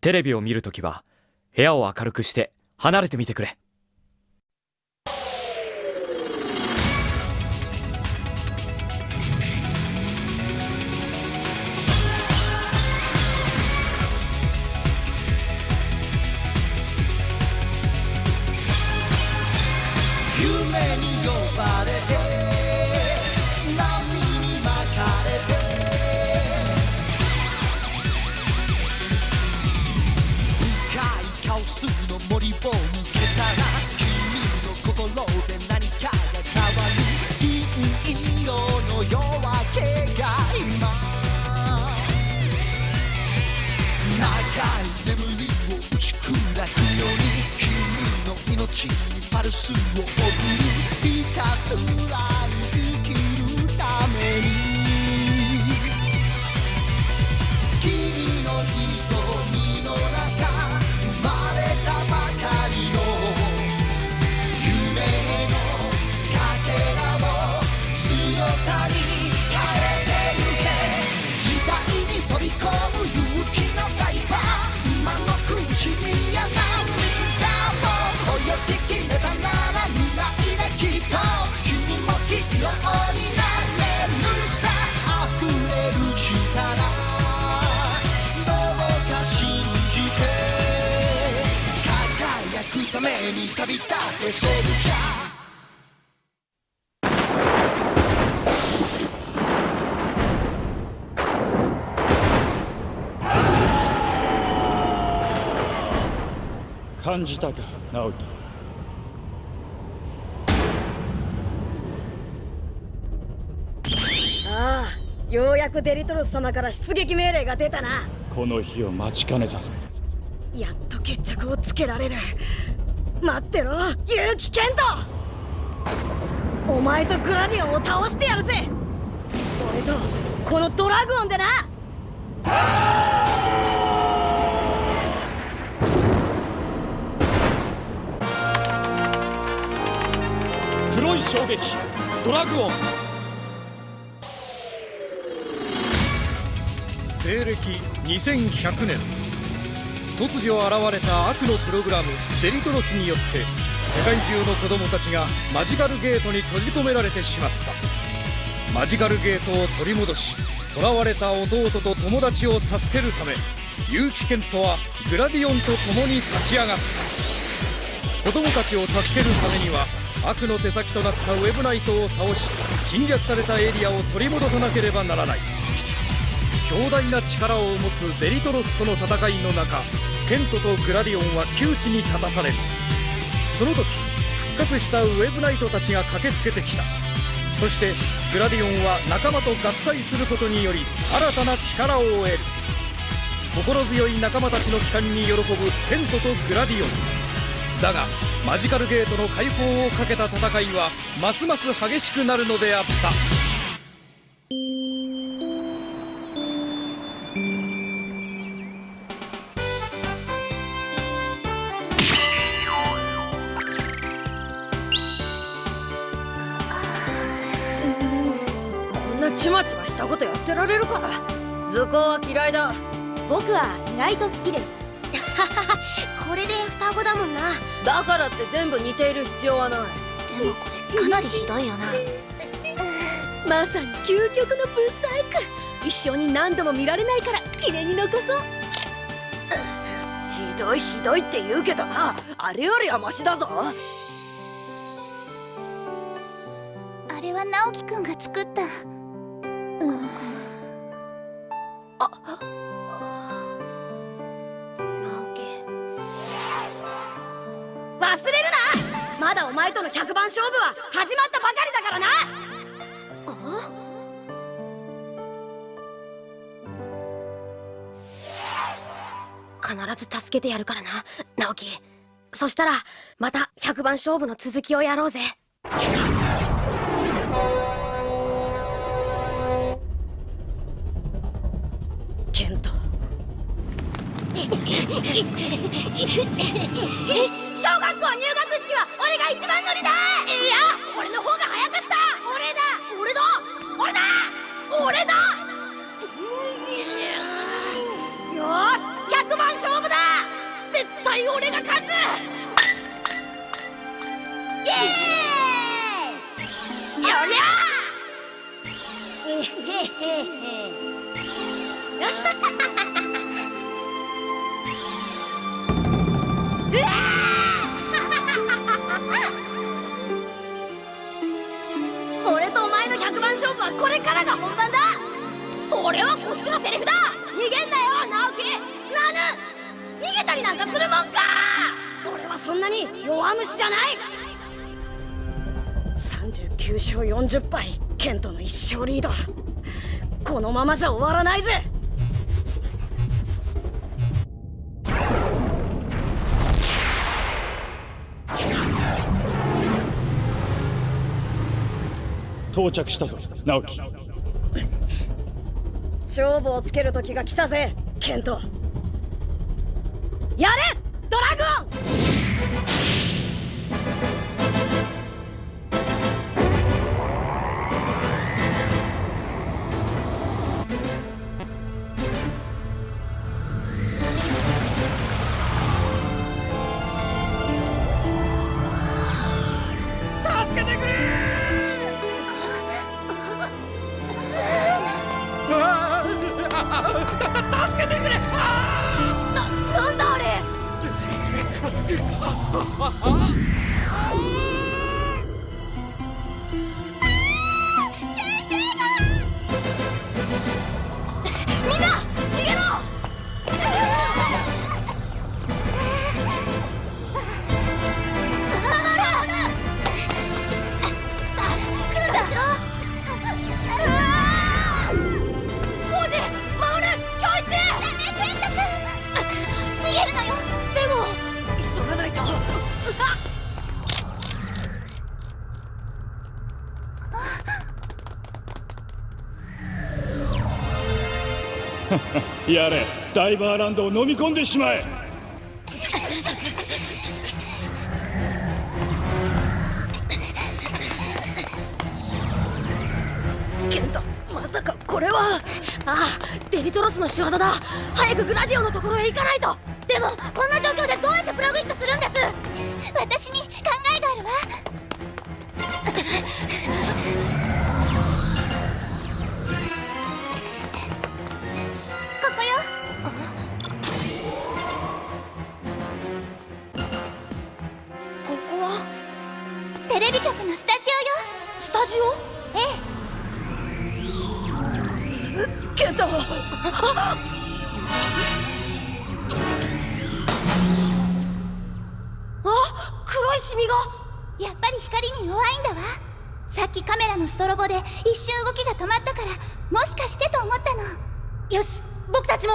テレビを見るときは部屋を明るくして離れてみてくれ。命にパルスを送るひたすら輝くために旅立てセルジャー。感じたか直樹。ああようやくデリトロス様から出撃命令が出たな。この日を待ちかねたぞやっと決着をつけられる。待ってろ結城健人。お前とグラディオンを倒してやるぜ。俺とこのドラグオンでな。黒い衝撃ドラグオン。西暦2100年。突如現れた悪のプログラムデリトロスによって世界中の子供たちがマジカルゲートに閉じ込められてしまった。マジカルゲートを取り戻し囚われた弟と友達を助けるため結城健人はグラディオンと共に立ち上がった。子供たちを助けるためには悪の手先となったウェブナイトを倒し侵略されたエリアを取り戻さなければならない。強大な力を持つデリトロスとの戦いの中ケントとグラディオンは窮地に立たされる。その時復活したウェブナイトたちが駆けつけてきた。そしてグラディオンは仲間と合体することにより新たな力を得る。心強い仲間たちの帰還に喜ぶケントとグラディオン。だがマジカルゲートの解放をかけた戦いはますます激しくなるのであった。られるか図工は嫌いだ。僕は意外と好きです。これで双子だもんな。だからって全部似ている必要はない。でもこれかなりひどいよな。まさに究極のブサイク。一生に何度も見られないから記念に残そう。ひどいひどいって言うけどな。あれよりはマシだぞ。あれは直樹くんが作った忘れるなまだお前との100番勝負は始まったばかりだからな。必ず助けてやるからな直樹そしたらまた100番勝負の続きをやろうぜ。えっ?勝負はこれからが本番だ。それはこっちのセリフだ。逃げんなよ直樹。なぬ逃げたりなんかするもんか。俺はそんなに弱虫じゃない。39勝40敗ケントの1勝リード。このままじゃ終わらないぜ。到着したぞ。直樹。勝負をつける時が来たぜケント。やれ！やれダイバーランドを飲み込んでしまえ。ケントまさかこれは。ああデリトロスの仕業だ。早くグラディオのところへ行かないと。でもこんな状況でどうやってプラグイットするんです？私に考ジオ？え？えケントあ？黒いシミが？やっぱり光に弱いんだわ。さっきカメラのストロボで一瞬動きが止まったからもしかしてと思ったの。よし僕たちも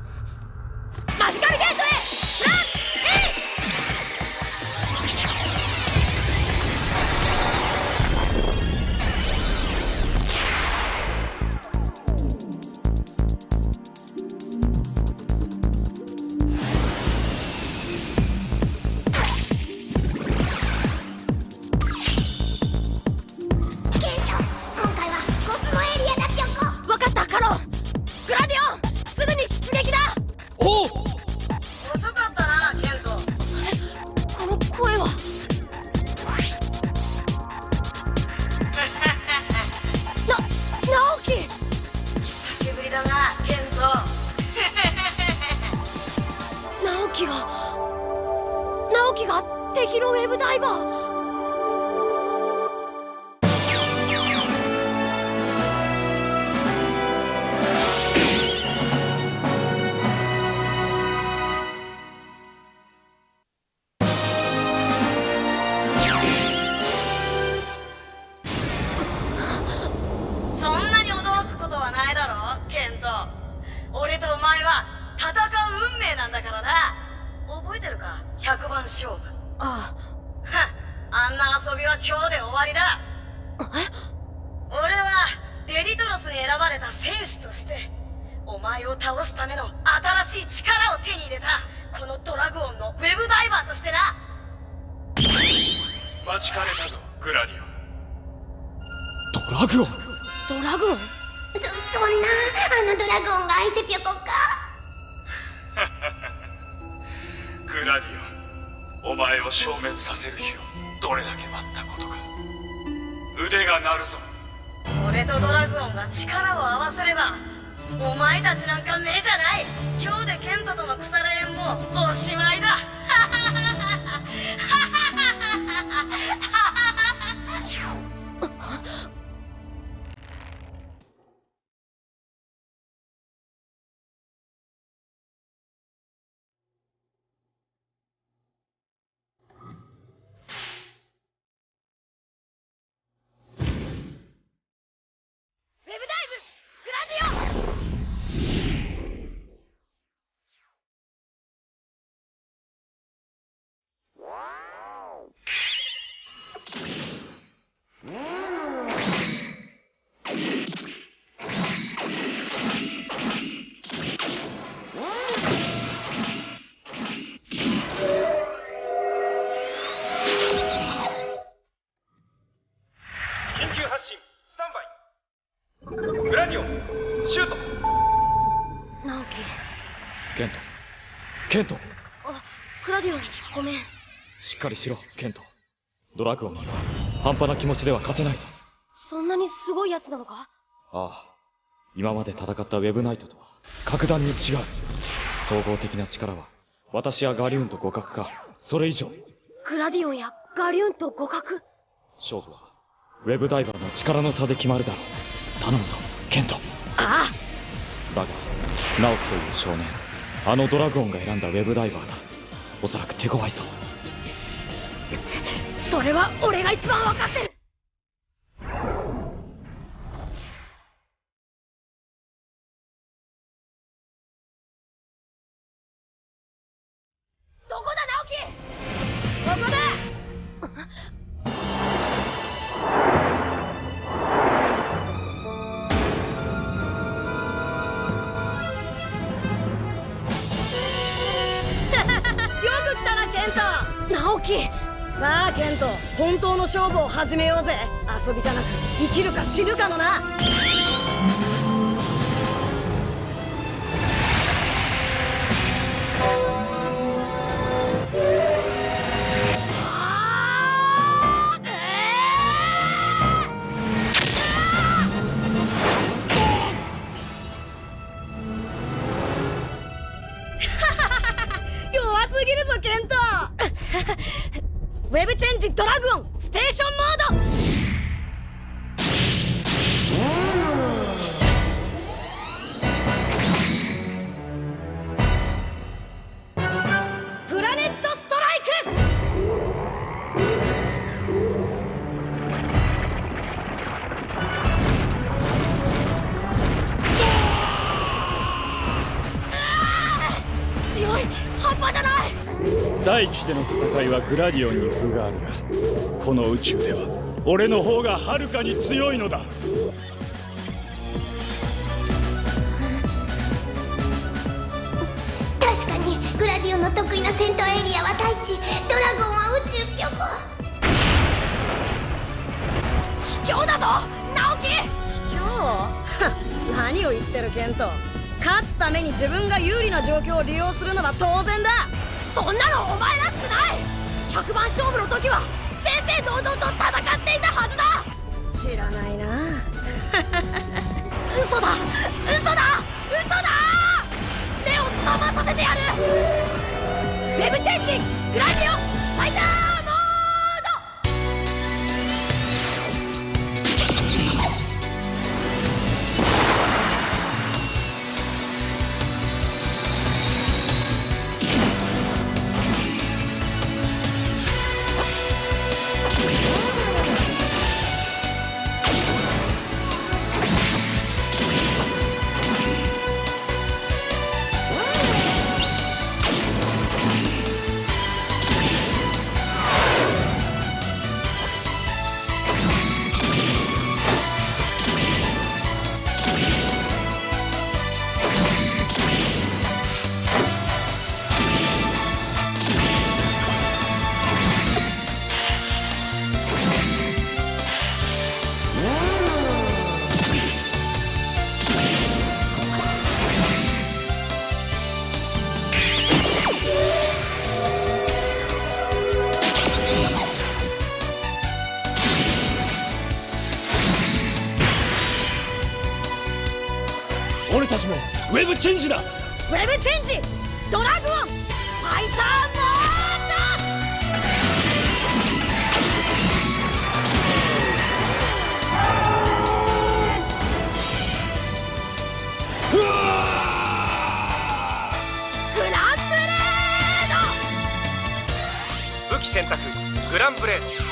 が直樹が敵のウェブダイバー待ちかねたぞグラディオン。ドラグオン？ドラグオン？そそんなあのドラゴンが相手ぴょこか。グラディオンお前を消滅させる日をどれだけ待ったことか。腕が鳴るぞ。俺俺とドラグオンが力を合わせればお前たちなんか目じゃない。今日でケントとの腐れ縁もおしまいだしっかりしろケント。ドラグオンには半端な気持ちでは勝てないぞ。そんなにすごいやつなのか？ああ。今まで戦ったウェブナイトとは格段に違う。総合的な力は私やガリューンと互角か。それ以上。グラディオンやガリューンと互角？勝負はウェブダイバーの力の差で決まるだろう。頼むぞケント。あだが直樹という少年。あのドラゴンが選んだウェブダイバーだ。おそらく手強いぞ。あそれは俺が一番分かってる。どこだ直樹。さあケント。本当の勝負を始めようぜ。遊びじゃなく生きるか死ぬかのな。ステーションモード。プラネットストライク。強い半端じゃない。大地での戦いはグラディオンに分があるがこの宇宙では俺の方がはるかに強いのだ。確かにグラディオンの得意な戦闘エリアは大地。ドラゴンは宇宙ピョコ卑怯だぞ直樹！卑怯？何を言ってるケント。勝つために自分が有利な状況を利用するのは当然だ。そんなのお前らしくない！100番勝負の時は正々堂々と戦っていたはずだ。知らないな。嘘だ。嘘だ。嘘だ。目を覚まさせてやる。ウェブチェンジ。グラディオファイターェブチェンジだ。ウェブチェンジ。ドラグオン。ファイターモードグランブレード。武器選択グランブレード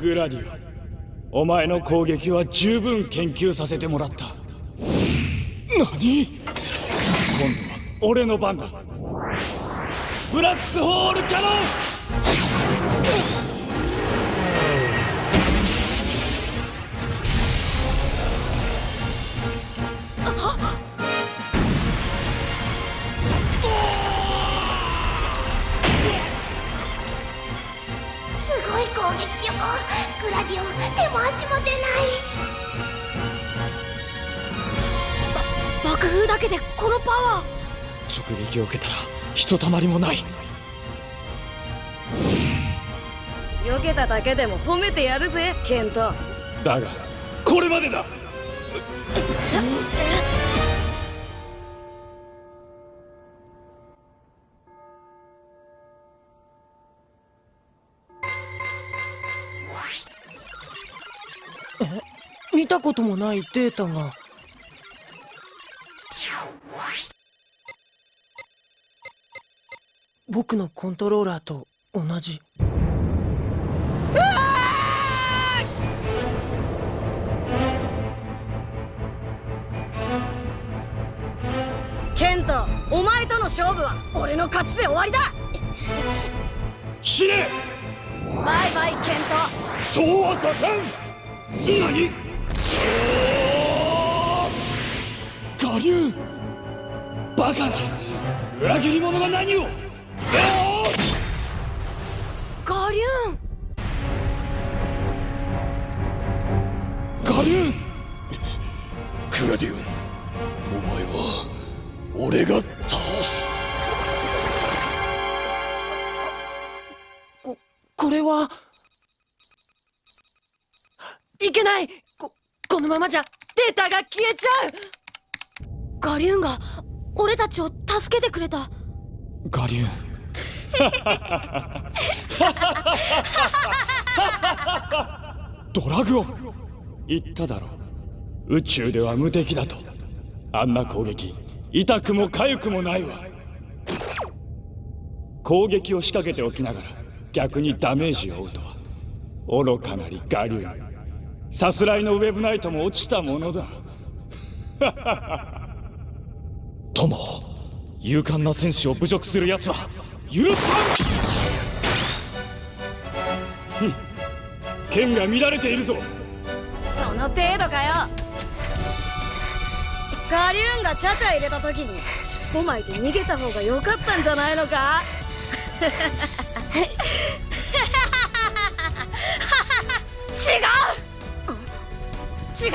グラディオお前の攻撃は十分研究させてもらった。何？今度は俺の番だ。ブラックホールキャノングラディオ手も足も出ない。爆風だけでこのパワ直撃を受けたらひとたまりもない。ー避けただけでも褒めてやるぜケント。だがこれまでだ見たこともないデータが。僕のコントローラーと同じ。ケントお前との勝負は俺の勝ちで終わりだ。死ね！バイバイケンそうはさせん！何？我流バカな裏切り者が何を？ガリューン。ガリュンクラディオン。お前は俺が倒す。ここれはいけない。このままじゃデータが消えちゃう。ガリューンが俺たちを助けてくれた。ガリューン。ドラグオン。言っただろ。う宇宙では無敵だと。あんな攻撃痛くも痒くもないわ。攻撃を仕掛けておきながら逆にダメージを負うとは。愚かなりガリュン。さすらいのウェブナイトも落ちたものだ。友勇敢な戦士を侮辱する奴は許さん!剣が乱れているぞ。その程度かよ。ガリューンがチャチャ入れた時に尻尾巻いて逃げた方が良かったんじゃないのか？違う。違う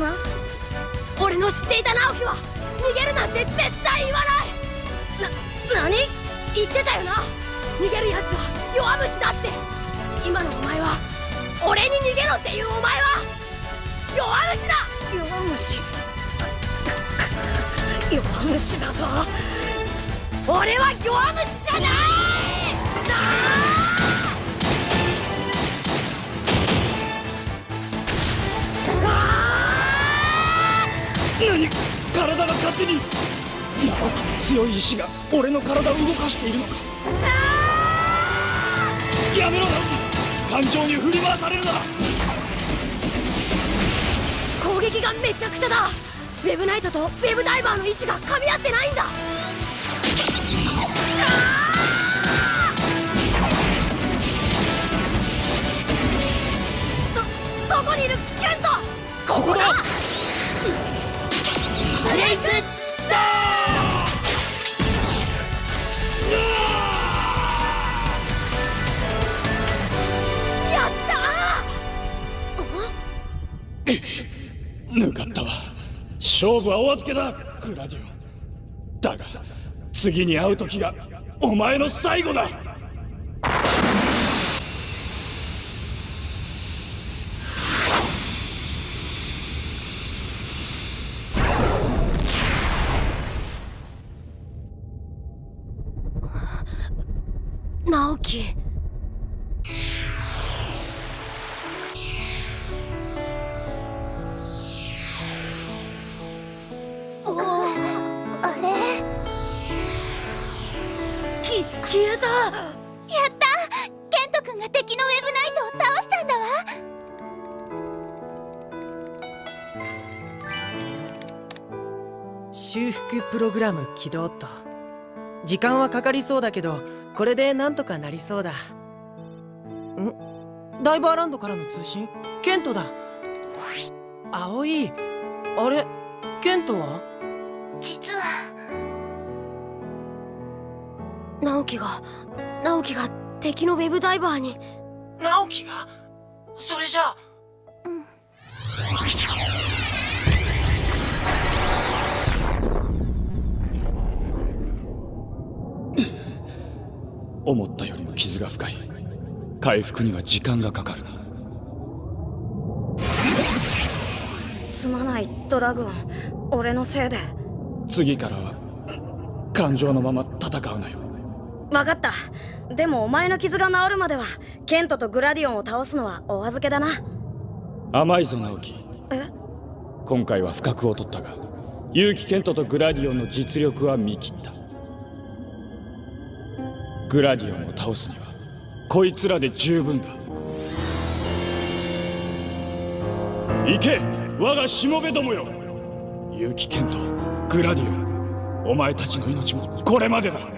な俺の知っていた直樹は逃げるなんて絶対言わない。な何言ってたよな。逃げるやつは弱虫だって。今のお前は俺に逃げろっていうお前は弱虫だ弱虫弱虫。だ と俺は弱虫じゃない。何体が勝手に直樹の強い意志が俺の体を動かしているのか。やめろ直樹感情に振り回されるな攻撃がめちゃくちゃだ。ウェブナイトとウェブダイバーの意志が噛み合ってないんだ。どどこにいる？ケント！ここだ！ブザー。やったー。ぬかったわ。勝負はお預けだ。グラディオだが次に会う時がお前の最後だ。き消えた。やった。ケント君が敵のウェブナイトを倒したんだわ。修復プログラム起動っと。時間はかかりそうだけどこれでなんとかなりそうだ。ん？ダイバーランドからの通信？ケントだ。葵あれ？ケントは？実は。直樹が直樹が敵のウェブダイバーに。直樹が？それじゃあ思ったよりも傷が深い。回復には時間がかかるな。すまないドラグーン。俺のせいで。次からは感情のまま戦うなよ。分かった。でもお前の傷が治るまではケントとグラディオンを倒すのはお預けだな。甘いぞ直樹え？今回は不覚を取ったが結城ケントとグラディオンの実力は見切ったグラディオンを倒すにはこいつらで十分だ。行け！我がしもべどもよ！結城健とグラディオンお前たちの命もこれまでだ。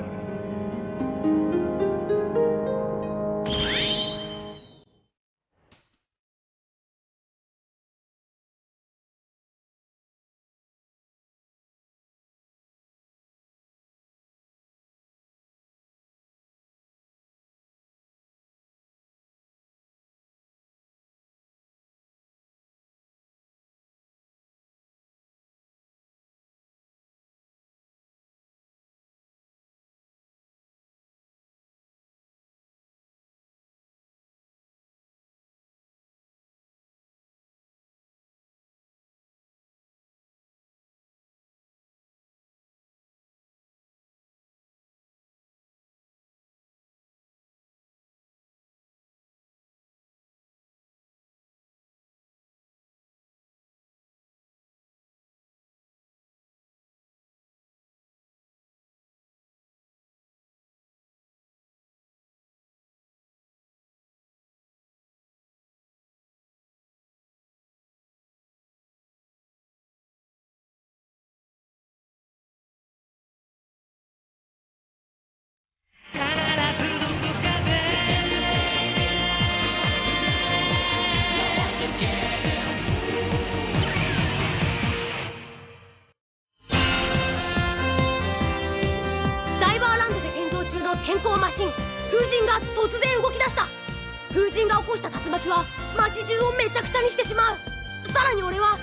風神が起こした竜巻は街中をめちゃくちゃにしてしまう。さらに俺は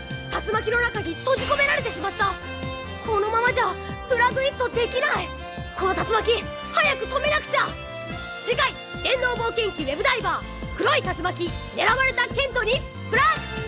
竜巻の中に閉じ込められてしまった。このままじゃプラグイットできない。この竜巻早く止めなくちゃ。次回電脳冒険記ウェブダイバー黒い竜巻狙われたケントにプラグ